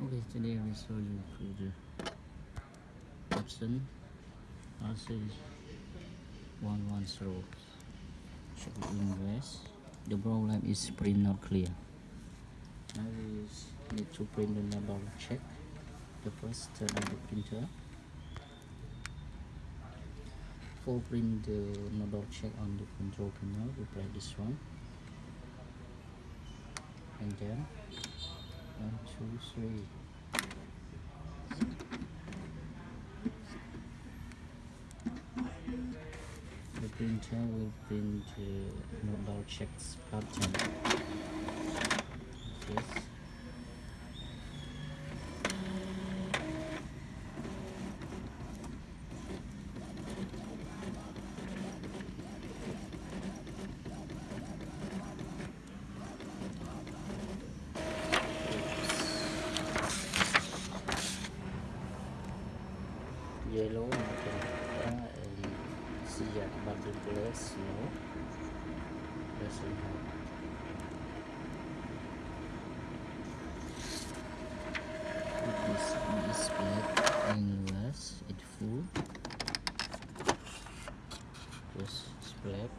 Okay, today I will show you the option RC 110 should invest. The problem is print not clear. Now we need to print the number check. The first turn on the printer. For print the number check on the control panel, we press this one. And then one, two, three. The printer will print uh, number checks pattern. Yes. Yellow magenta and cyan button place no doesn't have it is displayed endless it full just split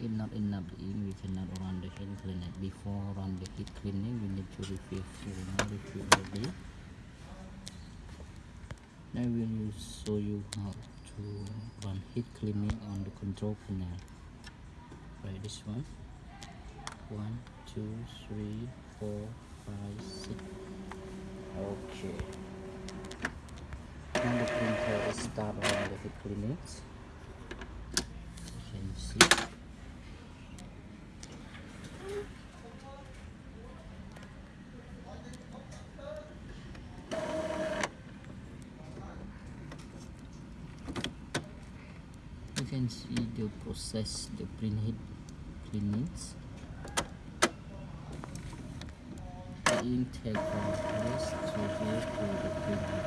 if not enough ink we cannot run the head cleaner before run the head cleaning. We need to refill full. Now refill already I will show you how to run head cleaning on the control panel. Try this one. One, two, three, four, five, six. Okay. Now the printer is start on the head cleaning. You can see. Can see the process the print head cleanings the from place to here to the print head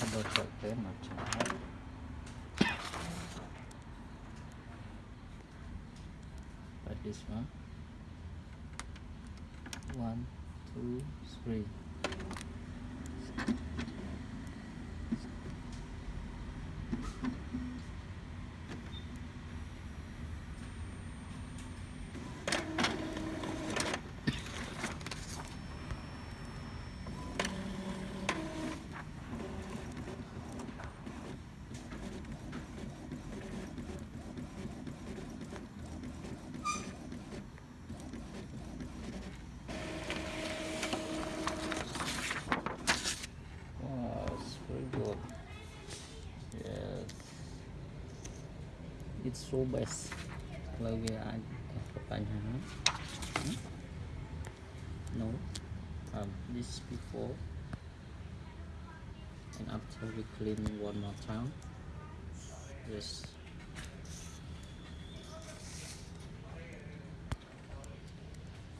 double check check like this one. One two three subas lagi add eh, papanya hmm? no? Um, this before. And after we clean one more time. Yes.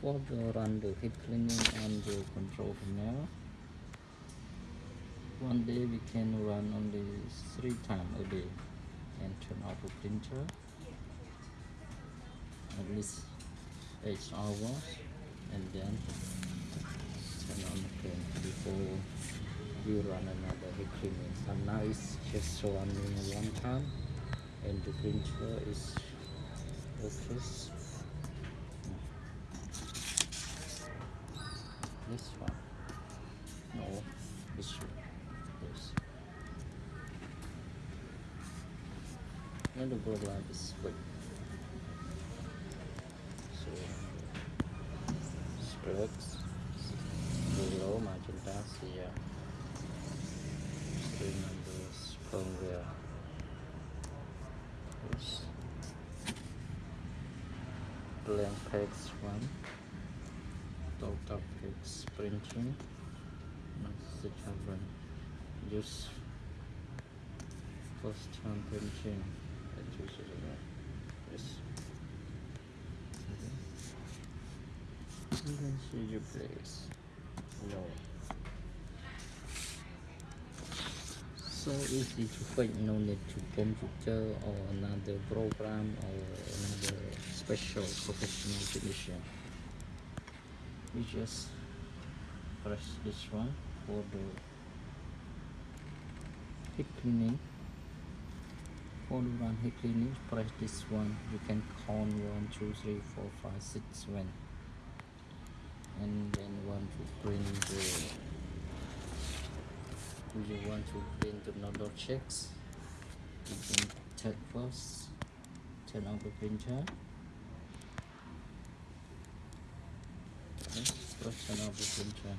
for the run the head cleaning and the control panel one day we can run only three times a day and turn off the printer least eight hours and then turn on again before we run another cleaning and now it's just running one time and the printer is okay this one. No this one. This and the program is quick so strokes below magenta here three numbers firmware this blank one. Total page printing message happen just first time printing choose it again yes then your place no so easy to fix no need to computer or another program or another special professional technician you just press this one for the head cleaning. For the run head cleaning press this one. You can count one two three four five six seven and then want to print the you want to print the number checks. You can turn first turn on the printer. Press turn off the printer.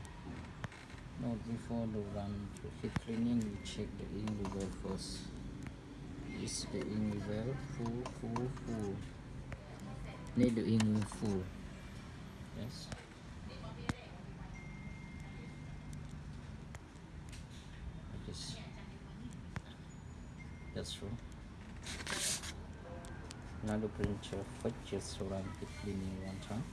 Now before the run to head cleaning you check the ink level first. Is the ink level full full full. Need the ink full. Yes like this that's true. The printer fetches run head cleaning one time